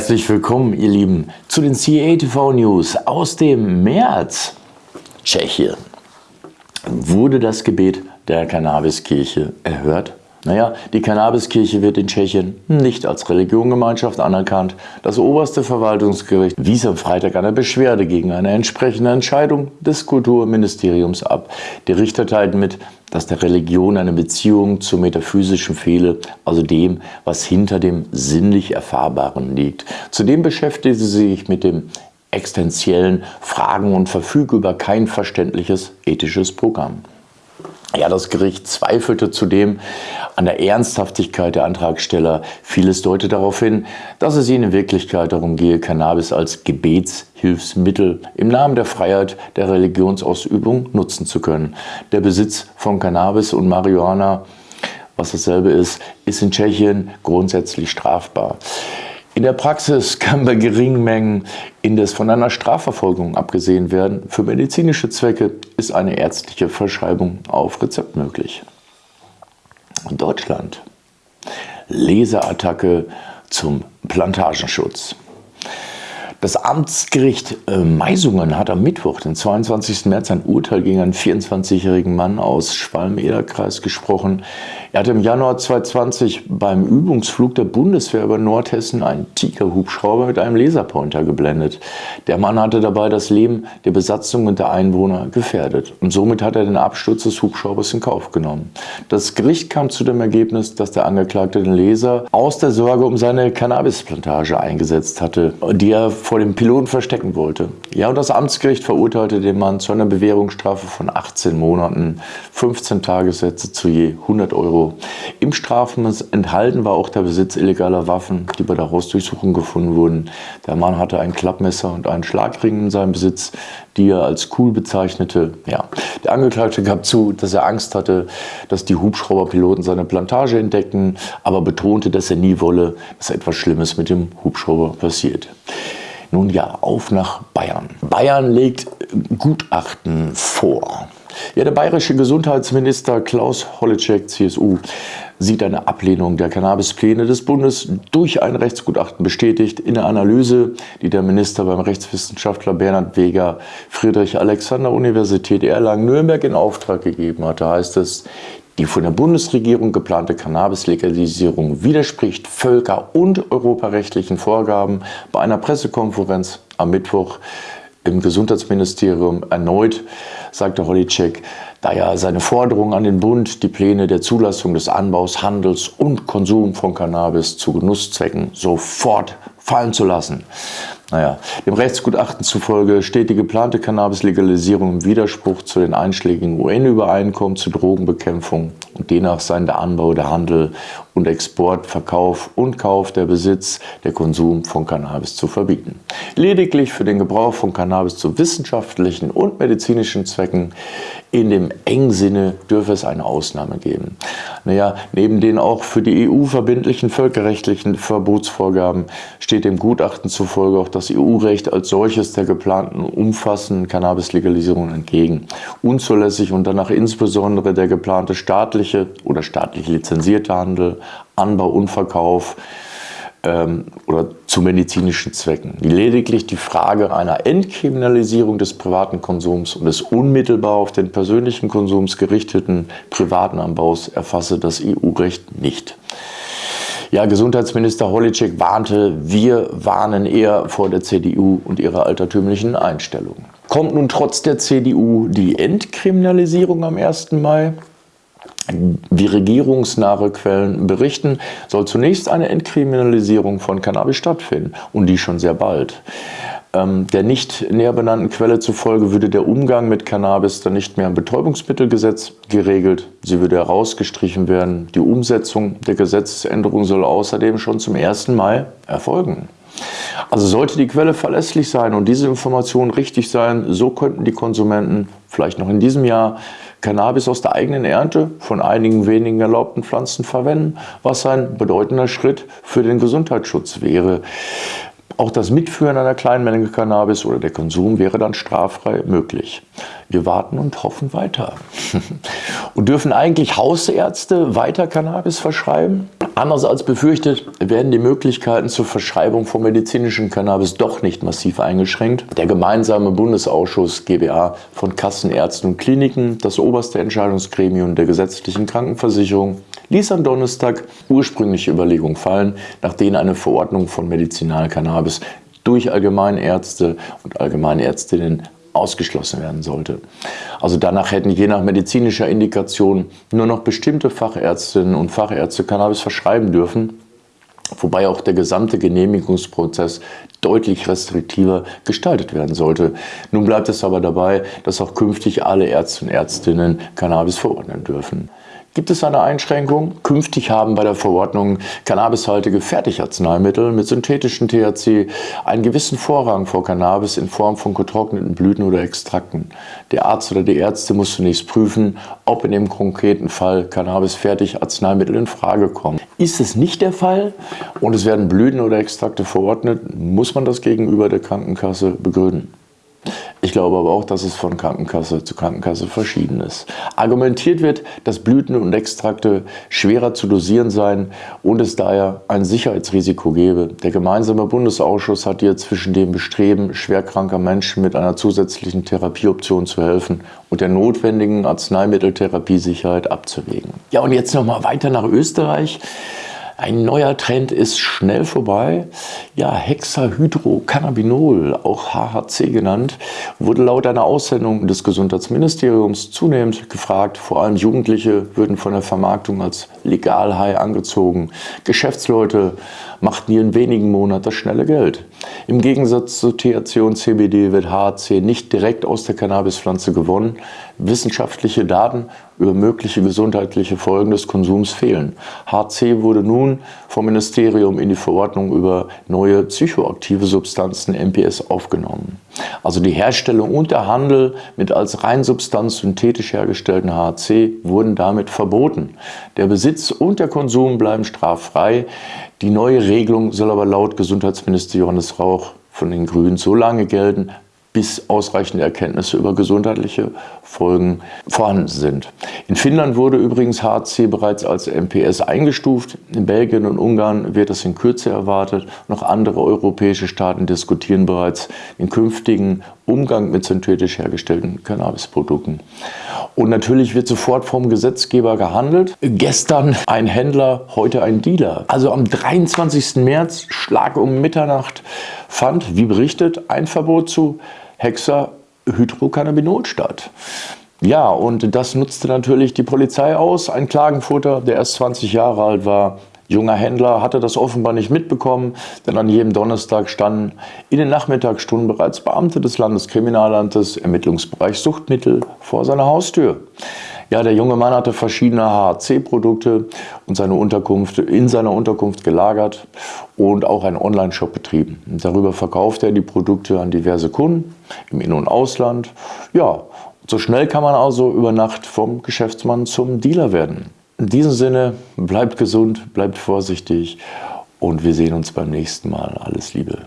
Herzlich willkommen, ihr Lieben, zu den CATV News aus dem März. Tschechien. Wurde das Gebet der Cannabiskirche erhört? Naja, die Cannabiskirche wird in Tschechien nicht als Religiongemeinschaft anerkannt. Das oberste Verwaltungsgericht wies am Freitag eine Beschwerde gegen eine entsprechende Entscheidung des Kulturministeriums ab. Die Richter teilten mit, dass der Religion eine Beziehung zum Metaphysischen fehle, also dem, was hinter dem sinnlich Erfahrbaren liegt. Zudem beschäftigte sie sich mit dem existenziellen Fragen und verfüge über kein verständliches ethisches Programm. Ja, das Gericht zweifelte zudem an der Ernsthaftigkeit der Antragsteller. Vieles deutet darauf hin, dass es ihnen in Wirklichkeit darum gehe, Cannabis als Gebetshilfsmittel im Namen der Freiheit der Religionsausübung nutzen zu können. Der Besitz von Cannabis und Marihuana, was dasselbe ist, ist in Tschechien grundsätzlich strafbar. In der Praxis kann bei geringen Mengen indes von einer Strafverfolgung abgesehen werden. Für medizinische Zwecke ist eine ärztliche Verschreibung auf Rezept möglich. Deutschland. Laserattacke zum Plantagenschutz. Das Amtsgericht äh, Meisungen hat am Mittwoch, den 22. März, ein Urteil gegen einen 24-jährigen Mann aus Schwalm-Eder-Kreis gesprochen. Er hat im Januar 2020 beim Übungsflug der Bundeswehr über Nordhessen einen Tiger-Hubschrauber mit einem Laserpointer geblendet. Der Mann hatte dabei das Leben der Besatzung und der Einwohner gefährdet. Und somit hat er den Absturz des Hubschraubers in Kauf genommen. Das Gericht kam zu dem Ergebnis, dass der Angeklagte den Laser aus der Sorge um seine Cannabisplantage eingesetzt hatte, die er vor dem Piloten verstecken wollte. Ja, und das Amtsgericht verurteilte den Mann zu einer Bewährungsstrafe von 18 Monaten, 15 Tagessätze zu je 100 Euro. Im Strafmaß enthalten war auch der Besitz illegaler Waffen, die bei der Hausdurchsuchung gefunden wurden. Der Mann hatte ein Klappmesser und einen Schlagring in seinem Besitz, die er als cool bezeichnete. Ja. Der Angeklagte gab zu, dass er Angst hatte, dass die Hubschrauberpiloten seine Plantage entdecken, aber betonte, dass er nie wolle, dass etwas Schlimmes mit dem Hubschrauber passiert. Nun ja, auf nach Bayern. Bayern legt Gutachten vor. Ja, der bayerische Gesundheitsminister Klaus Holleczek, CSU, sieht eine Ablehnung der Cannabispläne des Bundes durch ein Rechtsgutachten bestätigt. In der Analyse, die der Minister beim Rechtswissenschaftler Bernhard Weger Friedrich-Alexander-Universität Erlangen-Nürnberg in Auftrag gegeben hatte, heißt es, die von der Bundesregierung geplante Cannabis-Legalisierung widerspricht völker- und europarechtlichen Vorgaben. Bei einer Pressekonferenz am Mittwoch im Gesundheitsministerium erneut sagte Holitschek, da ja seine Forderung an den Bund, die Pläne der Zulassung des Anbaus, Handels und Konsum von Cannabis zu Genusszwecken sofort fallen zu lassen. Naja, dem Rechtsgutachten zufolge steht die geplante Cannabis-Legalisierung im Widerspruch zu den einschlägigen UN-Übereinkommen zur Drogenbekämpfung demnach seien der Anbau, der Handel und Export, Verkauf und Kauf, der Besitz, der Konsum von Cannabis zu verbieten. Lediglich für den Gebrauch von Cannabis zu wissenschaftlichen und medizinischen Zwecken in dem engen Sinne dürfe es eine Ausnahme geben. Naja, neben den auch für die EU verbindlichen völkerrechtlichen Verbotsvorgaben steht dem Gutachten zufolge auch das EU-Recht als solches der geplanten umfassenden Cannabis-Legalisierung entgegen. Unzulässig und danach insbesondere der geplante staatliche oder staatlich lizenzierte Handel, Anbau und Verkauf ähm, oder zu medizinischen Zwecken. Lediglich die Frage einer Entkriminalisierung des privaten Konsums und des unmittelbar auf den persönlichen Konsums gerichteten privaten Anbaus erfasse das EU-Recht nicht. Ja, Gesundheitsminister Holitschek warnte, wir warnen eher vor der CDU und ihrer altertümlichen Einstellung. Kommt nun trotz der CDU die Entkriminalisierung am 1. Mai? Wie regierungsnahe Quellen berichten, soll zunächst eine Entkriminalisierung von Cannabis stattfinden und die schon sehr bald. Ähm, der nicht näher benannten Quelle zufolge würde der Umgang mit Cannabis dann nicht mehr im Betäubungsmittelgesetz geregelt. Sie würde herausgestrichen werden. Die Umsetzung der Gesetzesänderung soll außerdem schon zum 1. Mai erfolgen. Also sollte die Quelle verlässlich sein und diese Informationen richtig sein, so könnten die Konsumenten vielleicht noch in diesem Jahr Cannabis aus der eigenen Ernte von einigen wenigen erlaubten Pflanzen verwenden, was ein bedeutender Schritt für den Gesundheitsschutz wäre. Auch das Mitführen einer kleinen Menge Cannabis oder der Konsum wäre dann straffrei möglich. Wir warten und hoffen weiter. und dürfen eigentlich Hausärzte weiter Cannabis verschreiben? Anders als befürchtet werden die Möglichkeiten zur Verschreibung von medizinischem Cannabis doch nicht massiv eingeschränkt. Der gemeinsame Bundesausschuss GBA von Kassenärzten und Kliniken, das oberste Entscheidungsgremium der gesetzlichen Krankenversicherung, ließ am Donnerstag ursprüngliche Überlegungen fallen, nach denen eine Verordnung von Medizinalcannabis durch Allgemeinärzte und Allgemeinärztinnen ausgeschlossen werden sollte. Also danach hätten je nach medizinischer Indikation nur noch bestimmte Fachärztinnen und Fachärzte Cannabis verschreiben dürfen, wobei auch der gesamte Genehmigungsprozess deutlich restriktiver gestaltet werden sollte. Nun bleibt es aber dabei, dass auch künftig alle Ärzte und Ärztinnen Cannabis verordnen dürfen. Gibt es eine Einschränkung? Künftig haben bei der Verordnung cannabishaltige Fertigarzneimittel mit synthetischem THC einen gewissen Vorrang vor Cannabis in Form von getrockneten Blüten oder Extrakten. Der Arzt oder die Ärzte muss zunächst prüfen, ob in dem konkreten Fall Cannabis-Fertigarzneimittel in Frage kommen. Ist es nicht der Fall und es werden Blüten oder Extrakte verordnet, muss man das gegenüber der Krankenkasse begründen. Ich glaube aber auch, dass es von Krankenkasse zu Krankenkasse verschieden ist. Argumentiert wird, dass Blüten und Extrakte schwerer zu dosieren seien und es daher ein Sicherheitsrisiko gebe. Der gemeinsame Bundesausschuss hat hier zwischen dem Bestreben schwerkranker Menschen mit einer zusätzlichen Therapieoption zu helfen und der notwendigen Arzneimitteltherapiesicherheit abzuwägen. Ja, und jetzt nochmal weiter nach Österreich. Ein neuer Trend ist schnell vorbei. Ja, Hexahydrocannabinol, auch HHC genannt, wurde laut einer Aussendung des Gesundheitsministeriums zunehmend gefragt. Vor allem Jugendliche würden von der Vermarktung als Legalhai angezogen. Geschäftsleute machten hier in wenigen Monaten das schnelle Geld. Im Gegensatz zu THC und CBD wird HHC nicht direkt aus der Cannabispflanze gewonnen. Wissenschaftliche Daten über mögliche gesundheitliche Folgen des Konsums fehlen. HC wurde nun vom Ministerium in die Verordnung über neue psychoaktive Substanzen MPS aufgenommen. Also die Herstellung und der Handel mit als Reinsubstanz synthetisch hergestellten HC wurden damit verboten. Der Besitz und der Konsum bleiben straffrei. Die neue Regelung soll aber laut Gesundheitsminister Johannes Rauch von den Grünen so lange gelten, bis ausreichende Erkenntnisse über gesundheitliche Folgen vorhanden sind. In Finnland wurde übrigens HC bereits als MPS eingestuft. In Belgien und Ungarn wird das in Kürze erwartet. Noch andere europäische Staaten diskutieren bereits den künftigen Umgang mit synthetisch hergestellten Cannabisprodukten. Und natürlich wird sofort vom Gesetzgeber gehandelt. Gestern ein Händler, heute ein Dealer. Also am 23. März, Schlag um Mitternacht, fand, wie berichtet, ein Verbot zu Hexahydrocannabinol statt. Ja, und das nutzte natürlich die Polizei aus. Ein Klagenfutter, der erst 20 Jahre alt war, junger Händler, hatte das offenbar nicht mitbekommen, denn an jedem Donnerstag standen in den Nachmittagsstunden bereits Beamte des Landeskriminalamtes Ermittlungsbereich Suchtmittel vor seiner Haustür. Ja, der junge Mann hatte verschiedene HHC-Produkte und seine Unterkunft, in seiner Unterkunft gelagert und auch einen Online-Shop betrieben. darüber verkaufte er die Produkte an diverse Kunden im In- und Ausland. Ja, so schnell kann man also über Nacht vom Geschäftsmann zum Dealer werden. In diesem Sinne, bleibt gesund, bleibt vorsichtig und wir sehen uns beim nächsten Mal. Alles Liebe.